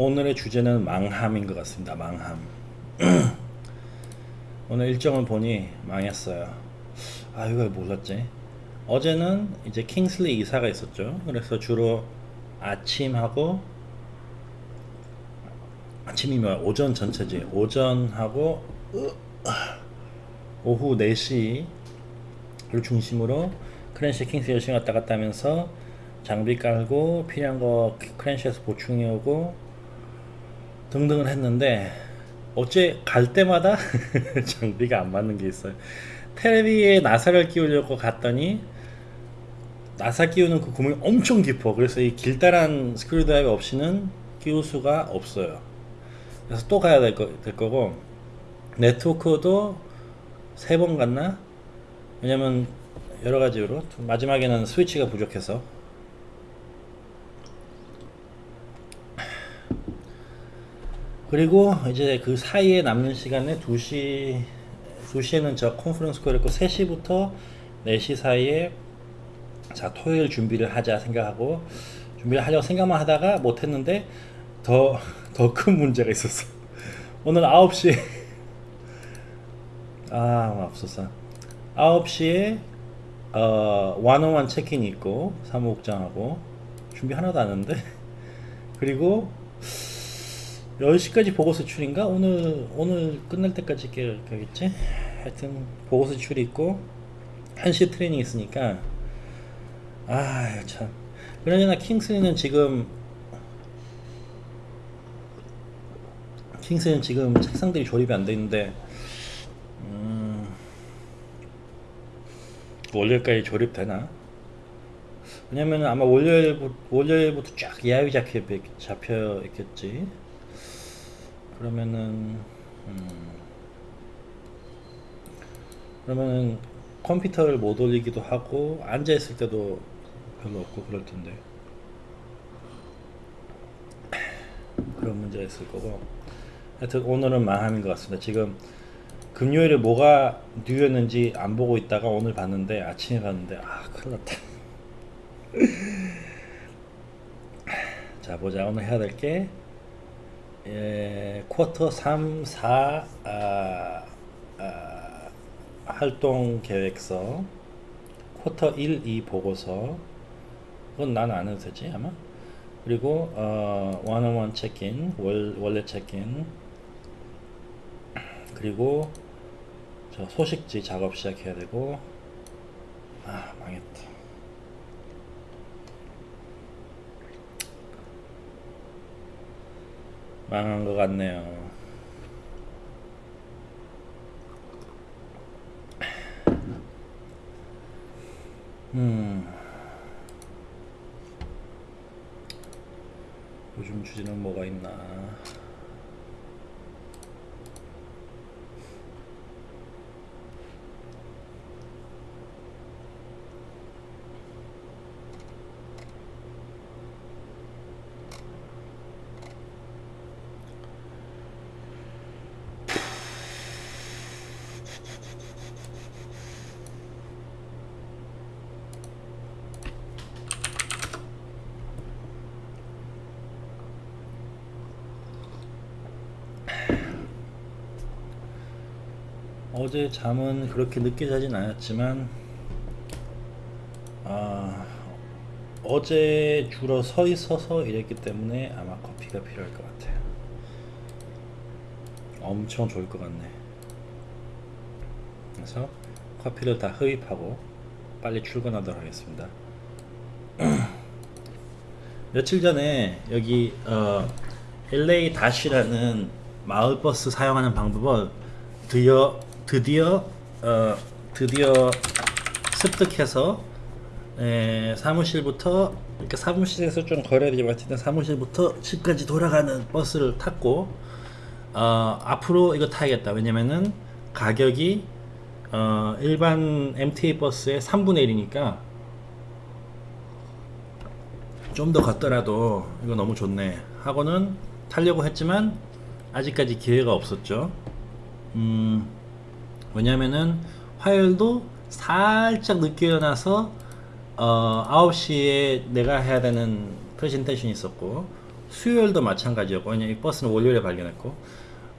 오늘의 주제는 망함인 것 같습니다. 망함. 오늘 일정을 보니 망했어요. 아 이걸 몰랐지. 어제는 이제 킹슬리 이사가 있었죠. 그래서 주로 아침하고 아침이 뭐 오전 전체지. 오전하고 오후 4시를 중심으로 크랜시 킹스 열심히 왔다 갔다 하면서 장비 깔고 필요한 거 크랜시에서 보충해 오고 등등을 했는데 어째 갈 때마다 장비가 안 맞는 게 있어요. 텔레비에 나사를 끼우려고 갔더니 나사 끼우는 그 구멍이 엄청 깊어. 그래서 이 길다란 스크류드라이버 없이는 끼울 수가 없어요. 그래서 또 가야 될, 거, 될 거고 네트워크도 세 번 갔나? 왜냐면 여러 가지 이유로 마지막에는 스위치가 부족해서 그리고 이제 그 사이에 남는 시간에 2시 2시에는 저 컨퍼런스 콜 했고 3시부터 4시 사이에 자 토요일 준비를 하자 생각하고 준비를 하려고 생각만 하다가 못했는데 더 더 큰 문제가 있었어. 오늘 9시에 아 맙소사 9시에 어, 원어원 체크인이 있고 사무국장하고 준비 하나도 안 했는데. 그리고 10시까지 보고서 출인가? 오늘 오늘 끝날 때까지 가겠지? 하여튼 보고서 출이 있고 1시 트레이닝 있으니까 아참 그러나 킹스는 지금 킹스는 지금 책상들이 조립이 안 돼 있는데 음, 월요일까지 조립되나? 왜냐면 아마 월요일부터, 월요일부터 쫙 예약이 잡혀, 잡혀 있겠지. 그러면은, 음, 그러면은 컴퓨터를 못 올리기도 하고, 앉아 있을 때도 별로 없고 그럴 텐데. 그런 문제가 있을 거고. 하여튼 오늘은 망함인 것 같습니다. 지금 금요일에 뭐가 뉴였는지 안 보고 있다가 오늘 봤는데 아침에 봤는데 아 큰일 났다 자 보자 오늘 해야 될게 예, 쿼터 3, 4 아, 아, 활동 계획서. 쿼터 1, 2 보고서. 그건 나는 안 해도 되지 아마? 그리고 어, 원어원 체크인 월, 원래 체크인 그리고 저 소식지 작업 시작해야 되고. 아 망했다 망한 것 같네요. 음. 요즘 주제는 뭐가 있나 어제 잠은 그렇게 늦게 자진 않았지만 아, 어제 주로 서 있어서 일했기 때문에 아마 커피가 필요할 것 같아요. 엄청 좋을 것 같네 그래서 커피를 다 흡입하고 빨리 출근하도록 하겠습니다. 며칠 전에 여기 어, LA 다시라는 마을버스 사용하는 방법을 드디어 드디어 어, 드디어 습득해서 에, 사무실부터 이렇게 사무실에서 좀 되지 같은데 사무실부터 집까지 돌아가는 버스를 탔고 어, 앞으로 이거 타야겠다. 왜냐면은 가격이 어, 일반 MTA 버스의 3분의 1이니까 좀더 걷더라도 이거 너무 좋네 하고는 타려고 했지만 아직까지 기회가 없었죠. 음, 왜냐면은 화요일도 살짝 늦게 일어나서 어, 9시에 내가 해야 되는 프레젠테이션이 있었고 수요일도 마찬가지였고 왜냐면 이 버스는 월요일에 발견했고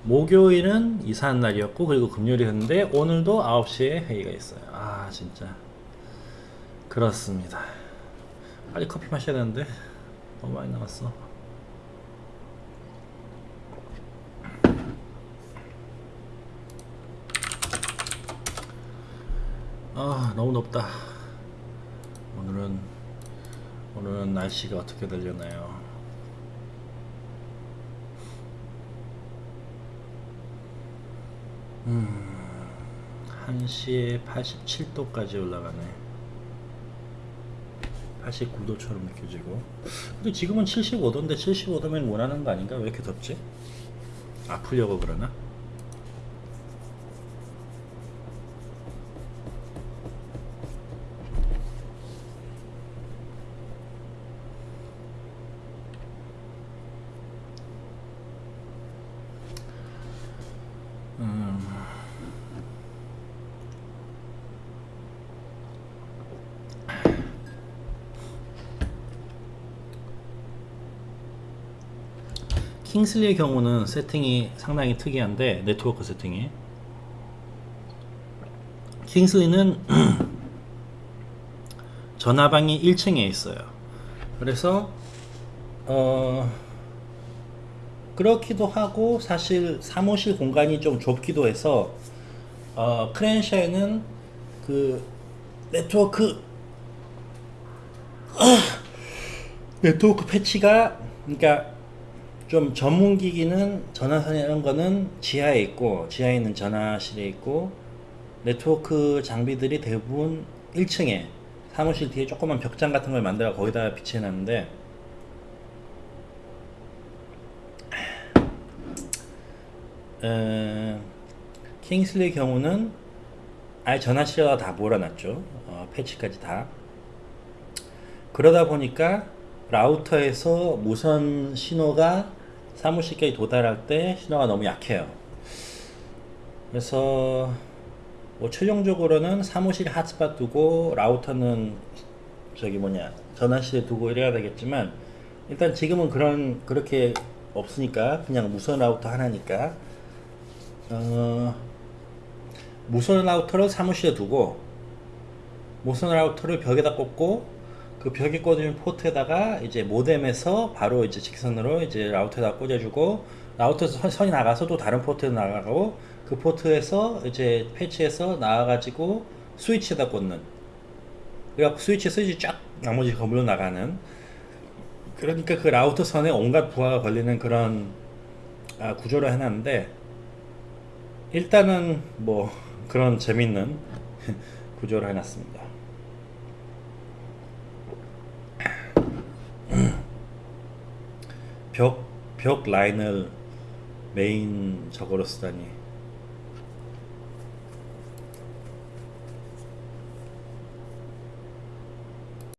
목요일은 이사한 날이었고 그리고 금요일이었는데 오늘도 9시에 회의가 있어요. 아 진짜. 그렇습니다. 빨리 커피 마셔야 되는데 너무 많이 남았어. 아 너무 덥다. 오늘은 오늘은 날씨가 어떻게 되려나요 음 1시에 87도까지 올라가네. 89도처럼 느껴지고. 근데 지금은 75도인데 75도면 원하는 거 아닌가? 왜 이렇게 덥지? 아프려고 그러나 킹슬리의 경우는 세팅이 상당히 특이한데 네트워크 세팅이. 킹슬리는 전화방이 1층에 있어요. 그래서 어 그렇기도 하고 사실 사무실 공간이 좀 좁기도 해서 어 크랜샤에는 그 네트워크 네트워크 패치가 그러니까 좀 전문 기기는 전화선 이런 거는 지하에 있고 지하에 있는 전화실에 있고 네트워크 장비들이 대부분 1층에 사무실 뒤에 조그만 벽장 같은 걸 만들어 거기다 비치해 놨는데 어, 킹슬리의 경우는 아예 전화실에다 다 몰아놨죠. 어, 패치까지 다. 그러다 보니까 라우터에서 무선 신호가 사무실까지 도달할 때 신호가 너무 약해요. 그래서 뭐 최종적으로는 사무실 핫스팟 두고 라우터는 저기 뭐냐 전화실에 두고 이래야 되겠지만 일단 지금은 그런 그렇게 없으니까 그냥 무선 라우터 하나니까. 어, 무선 라우터를 사무실에 두고 무선 라우터를 벽에다 꽂고 그 벽에 꽂은 포트에다가 이제 모뎀에서 바로 이제 직선으로 이제 라우터에다 꽂아주고 라우터에서 선, 이 나가서 또 다른 포트에 나가고 그 포트에서 이제 패치해서 나와가지고 스위치에다 꽂는 그래갖고 스위치 스위치 쫙 나머지 건물로 나가는 그러니까 그 라우터 선에 온갖 부하가 걸리는 그런 아, 구조를 해놨는데 일단은 뭐 그런 재밌는 구조를 해놨습니다. 벽, 벽 라인을 메인 저거로 쓰다니